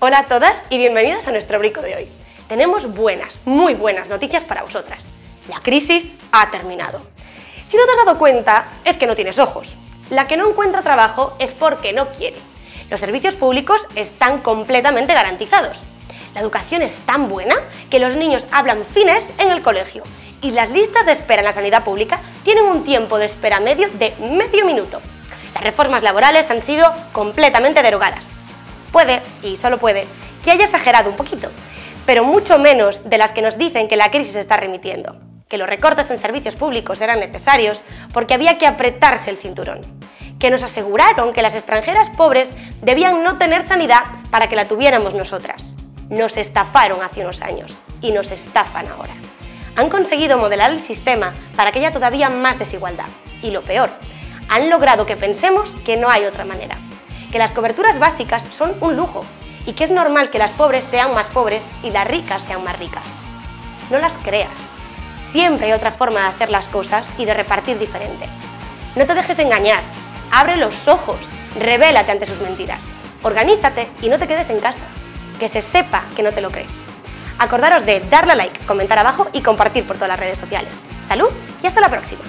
Hola a todas y bienvenidas a nuestro brico de hoy. Tenemos buenas, muy buenas noticias para vosotras. La crisis ha terminado. Si no te has dado cuenta, es que no tienes ojos. La que no encuentra trabajo es porque no quiere. Los servicios públicos están completamente garantizados. La educación es tan buena que los niños hablan fines en el colegio y las listas de espera en la sanidad pública tienen un tiempo de espera medio de medio minuto. Las reformas laborales han sido completamente derogadas. Puede, y solo puede, que haya exagerado un poquito, pero mucho menos de las que nos dicen que la crisis está remitiendo, que los recortes en servicios públicos eran necesarios porque había que apretarse el cinturón, que nos aseguraron que las extranjeras pobres debían no tener sanidad para que la tuviéramos nosotras. Nos estafaron hace unos años y nos estafan ahora. Han conseguido modelar el sistema para que haya todavía más desigualdad. Y lo peor, han logrado que pensemos que no hay otra manera, que las coberturas básicas son un lujo y que es normal que las pobres sean más pobres y las ricas sean más ricas. No las creas. Siempre hay otra forma de hacer las cosas y de repartir diferente. No te dejes engañar. Abre los ojos. Revélate ante sus mentiras. Organízate y no te quedes en casa. Que se sepa que no te lo crees. Acordaros de darle a like, comentar abajo y compartir por todas las redes sociales. ¡Salud y hasta la próxima!